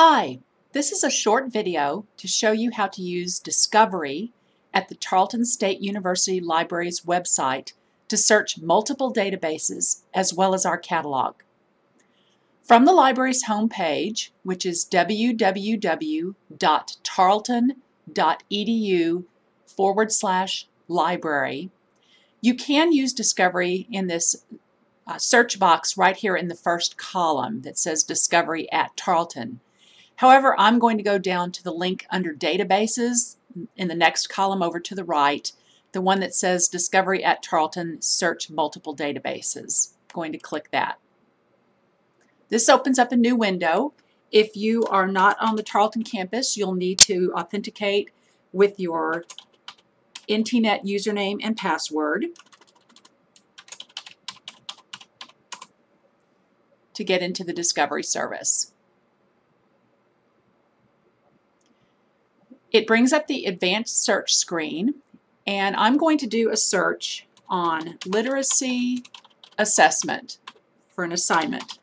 Hi, this is a short video to show you how to use Discovery at the Tarleton State University Library's website to search multiple databases as well as our catalog. From the library's homepage, which is www.tarleton.edu forward slash library, you can use Discovery in this uh, search box right here in the first column that says Discovery at Tarleton. However, I'm going to go down to the link under Databases in the next column over to the right, the one that says Discovery at Tarleton, search multiple databases. I'm going to click that. This opens up a new window. If you are not on the Tarleton campus, you'll need to authenticate with your NTNet username and password. to get into the Discovery service. It brings up the advanced search screen and I'm going to do a search on literacy assessment for an assignment.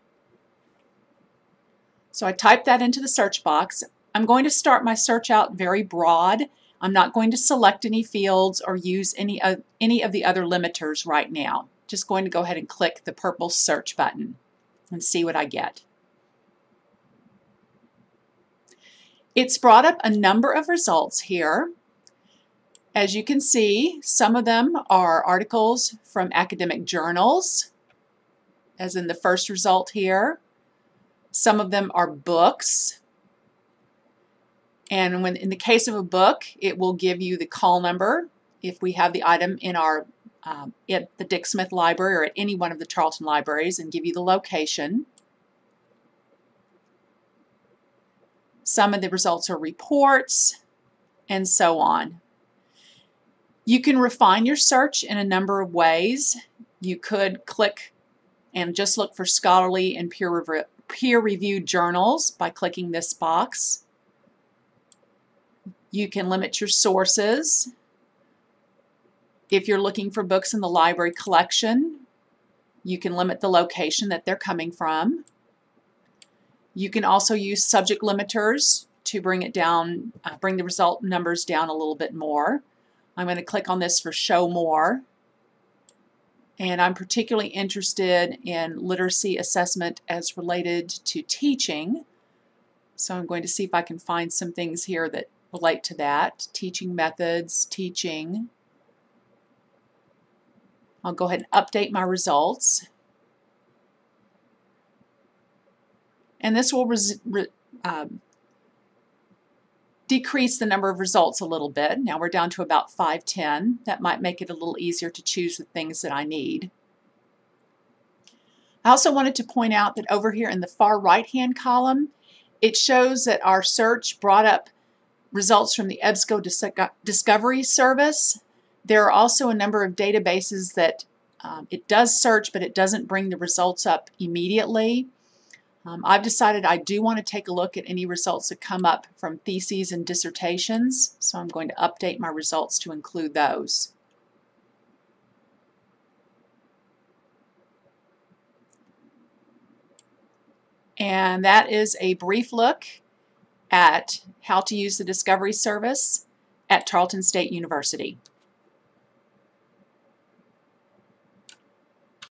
So I type that into the search box. I'm going to start my search out very broad. I'm not going to select any fields or use any of, any of the other limiters right now. Just going to go ahead and click the purple search button and see what I get. It's brought up a number of results here. As you can see, some of them are articles from academic journals, as in the first result here. Some of them are books. And when in the case of a book, it will give you the call number if we have the item in our um, at the Dick Smith Library or at any one of the Tarleton libraries and give you the location. Some of the results are reports and so on. You can refine your search in a number of ways. You could click and just look for scholarly and peer-reviewed peer journals by clicking this box. You can limit your sources if you're looking for books in the library collection, you can limit the location that they're coming from. You can also use subject limiters to bring it down, uh, bring the result numbers down a little bit more. I'm going to click on this for show more. And I'm particularly interested in literacy assessment as related to teaching. So I'm going to see if I can find some things here that relate to that. Teaching methods, teaching. I'll go ahead and update my results. And this will um, decrease the number of results a little bit. Now we're down to about 510. That might make it a little easier to choose the things that I need. I also wanted to point out that over here in the far right hand column it shows that our search brought up results from the EBSCO Discovery Service there are also a number of databases that um, it does search, but it doesn't bring the results up immediately. Um, I've decided I do want to take a look at any results that come up from theses and dissertations, so I'm going to update my results to include those. And that is a brief look at how to use the Discovery Service at Tarleton State University.